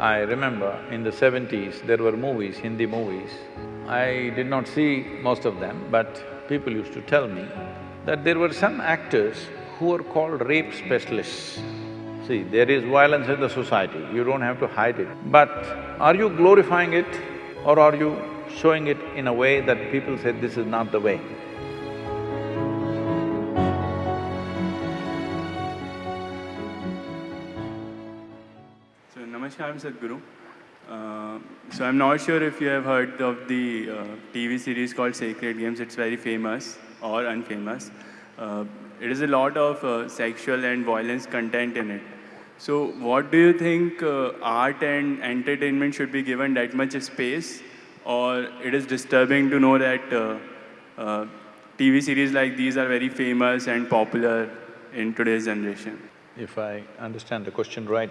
I remember in the seventies, there were movies, Hindi movies. I did not see most of them, but people used to tell me that there were some actors who were called rape specialists. See, there is violence in the society, you don't have to hide it. But are you glorifying it or are you showing it in a way that people say this is not the way? Namaskar, Sadhguru. Uh, so, I'm not sure if you have heard of the uh, TV series called Sacred Games. It's very famous or unfamous. Uh, it is a lot of uh, sexual and violence content in it. So, what do you think uh, art and entertainment should be given that much space, or it is disturbing to know that uh, TV series like these are very famous and popular in today's generation? If I understand the question right,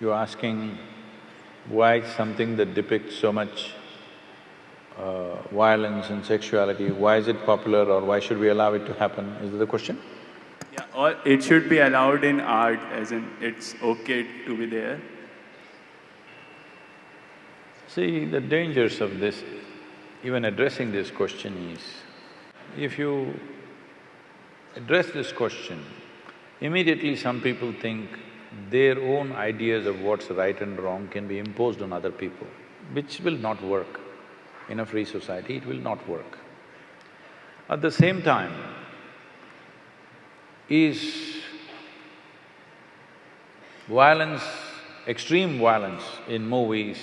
you're asking why something that depicts so much uh, violence and sexuality, why is it popular or why should we allow it to happen? Is that the question? Yeah, or it should be allowed in art, as in it's okay to be there. See, the dangers of this, even addressing this question is, if you address this question, immediately some people think their own ideas of what's right and wrong can be imposed on other people, which will not work. In a free society, it will not work. At the same time, is violence, extreme violence in movies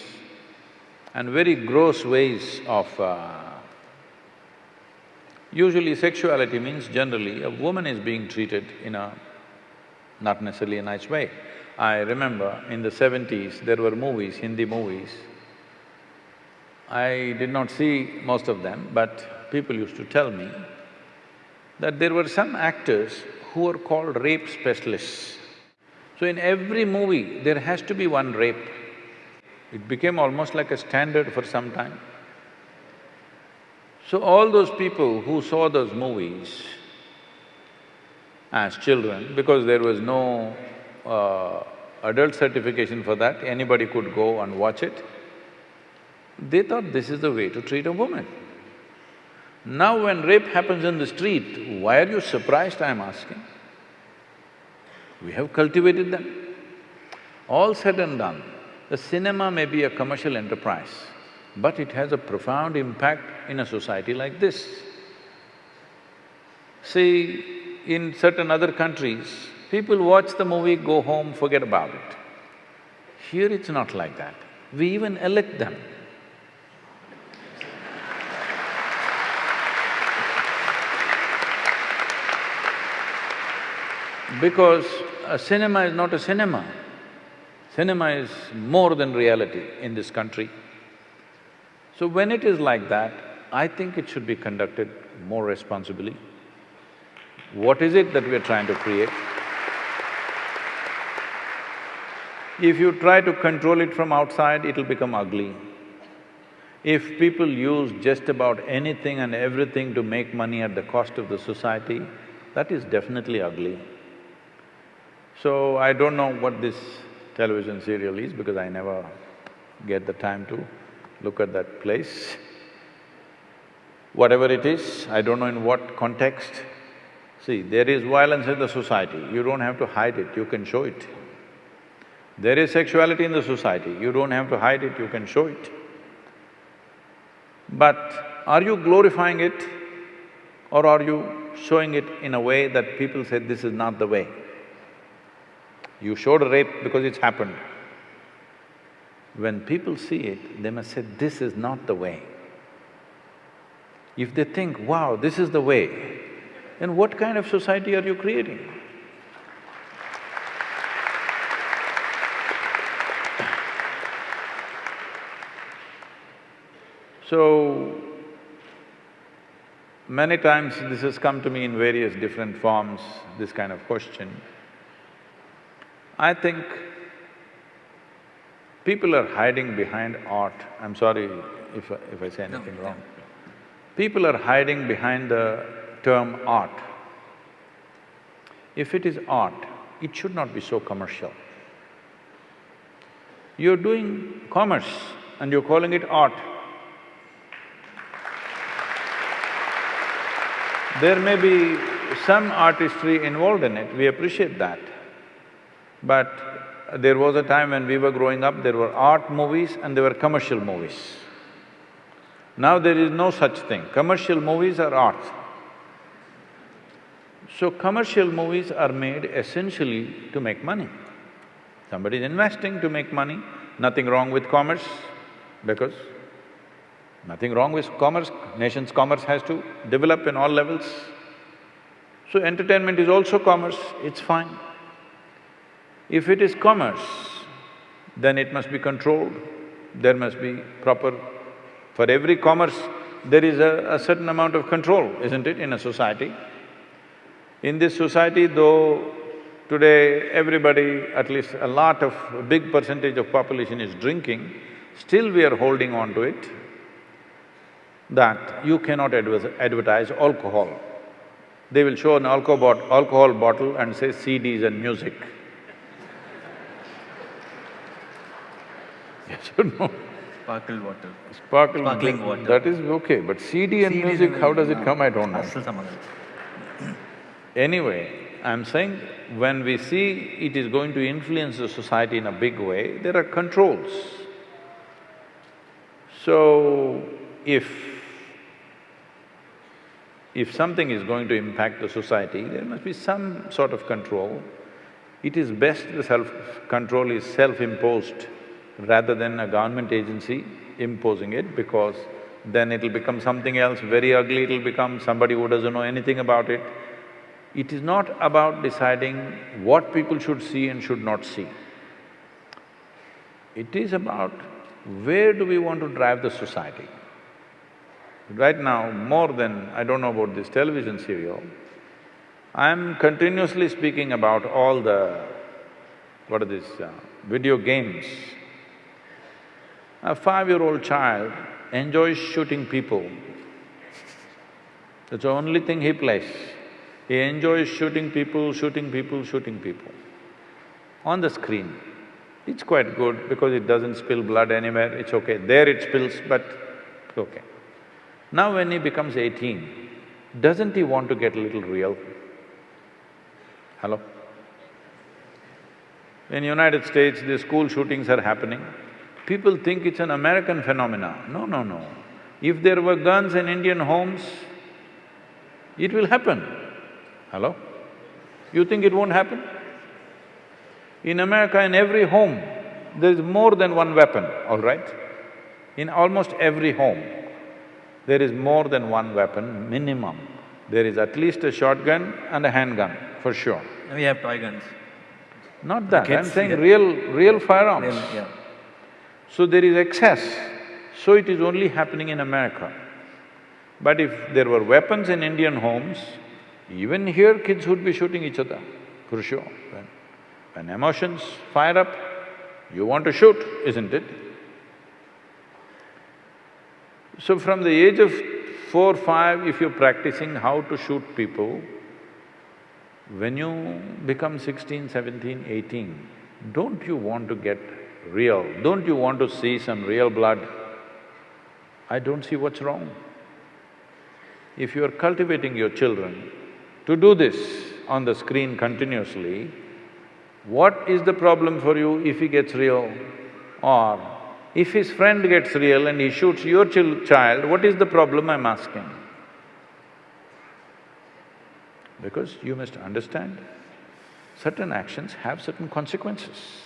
and very gross ways of… Uh, usually sexuality means generally a woman is being treated in a not necessarily a nice way. I remember in the seventies, there were movies, Hindi movies. I did not see most of them, but people used to tell me that there were some actors who were called rape specialists. So in every movie, there has to be one rape. It became almost like a standard for some time. So all those people who saw those movies as children, because there was no uh, adult certification for that, anybody could go and watch it, they thought this is the way to treat a woman. Now when rape happens in the street, why are you surprised, I'm asking? We have cultivated them. All said and done, the cinema may be a commercial enterprise, but it has a profound impact in a society like this. See, in certain other countries, people watch the movie, go home, forget about it. Here it's not like that. We even elect them. Because a cinema is not a cinema. Cinema is more than reality in this country. So when it is like that, I think it should be conducted more responsibly. What is it that we're trying to create? If you try to control it from outside, it'll become ugly. If people use just about anything and everything to make money at the cost of the society, that is definitely ugly. So I don't know what this television serial is because I never get the time to look at that place. Whatever it is, I don't know in what context. See, there is violence in the society, you don't have to hide it, you can show it. There is sexuality in the society, you don't have to hide it, you can show it. But are you glorifying it or are you showing it in a way that people say this is not the way? You showed a rape because it's happened. When people see it, they must say, this is not the way. If they think, wow, this is the way, then what kind of society are you creating? So, many times this has come to me in various different forms, this kind of question. I think people are hiding behind art. I'm sorry if I, if I say anything wrong. People are hiding behind the term art. If it is art, it should not be so commercial. You're doing commerce and you're calling it art. There may be some artistry involved in it, we appreciate that. But there was a time when we were growing up, there were art movies and there were commercial movies. Now there is no such thing, commercial movies are art. So commercial movies are made essentially to make money. Somebody is investing to make money, nothing wrong with commerce, because nothing wrong with commerce, nation's commerce has to develop in all levels. So entertainment is also commerce, it's fine. If it is commerce, then it must be controlled, there must be proper… For every commerce, there is a, a certain amount of control, isn't it, in a society? In this society, though today everybody, at least a lot of… a big percentage of population is drinking, still we are holding on to it that you cannot advertise alcohol. They will show an alcohol, alcohol bottle and say CDs and music. yes or no? Sparkle water. Sparkle… Sparkling water. That is okay, but CD and CDs music, how does it come, I don't know. Anyway, I'm saying when we see it is going to influence the society in a big way, there are controls. So, if if something is going to impact the society, there must be some sort of control. It is best the self-control is self-imposed rather than a government agency imposing it because then it'll become something else, very ugly it'll become, somebody who doesn't know anything about it. It is not about deciding what people should see and should not see. It is about where do we want to drive the society. Right now, more than… I don't know about this television serial, I'm continuously speaking about all the… what are these, uh, video games. A five-year-old child enjoys shooting people. That's the only thing he plays. He enjoys shooting people, shooting people, shooting people. On the screen, it's quite good because it doesn't spill blood anywhere, it's okay. There it spills, but okay. Now when he becomes eighteen, doesn't he want to get a little real? Hello? In United States, the school shootings are happening. People think it's an American phenomena. No, no, no. If there were guns in Indian homes, it will happen. Hello? You think it won't happen? In America, in every home, there is more than one weapon, all right? In almost every home, there is more than one weapon, minimum. There is at least a shotgun and a handgun, for sure. We have toy guns. Not that, I'm saying get- real… real firearms. Then, yeah. So there is excess, so it is only happening in America. But if there were weapons in Indian homes, even here kids would be shooting each other, for sure. When, when emotions fire up, you want to shoot, isn't it? So from the age of four, five, if you're practicing how to shoot people, when you become sixteen, seventeen, eighteen, don't you want to get real? Don't you want to see some real blood? I don't see what's wrong. If you are cultivating your children to do this on the screen continuously, what is the problem for you if he gets real? Or if his friend gets real and he shoots your chil child, what is the problem, I'm asking? Because you must understand, certain actions have certain consequences.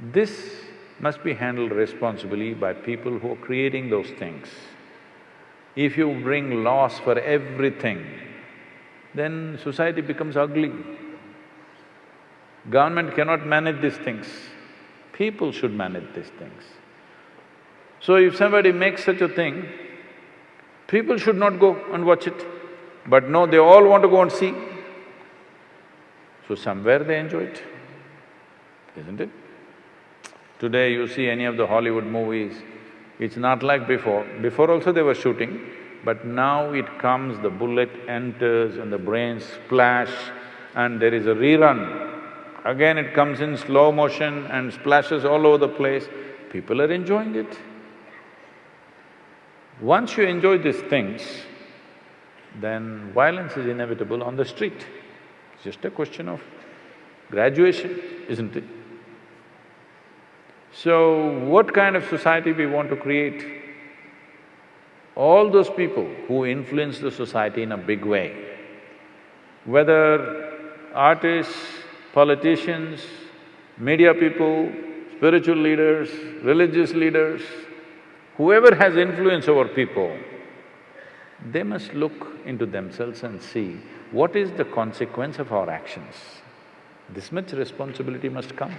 This must be handled responsibly by people who are creating those things. If you bring laws for everything, then society becomes ugly. Government cannot manage these things, people should manage these things. So if somebody makes such a thing, people should not go and watch it. But no, they all want to go and see. So somewhere they enjoy it, isn't it? Today you see any of the Hollywood movies, it's not like before. Before also they were shooting, but now it comes, the bullet enters and the brains splash and there is a rerun. again it comes in slow motion and splashes all over the place, people are enjoying it. Once you enjoy these things, then violence is inevitable on the street. It's just a question of graduation, isn't it? So, what kind of society we want to create? All those people who influence the society in a big way, whether artists, politicians, media people, spiritual leaders, religious leaders, whoever has influence over people, they must look into themselves and see what is the consequence of our actions. This much responsibility must come.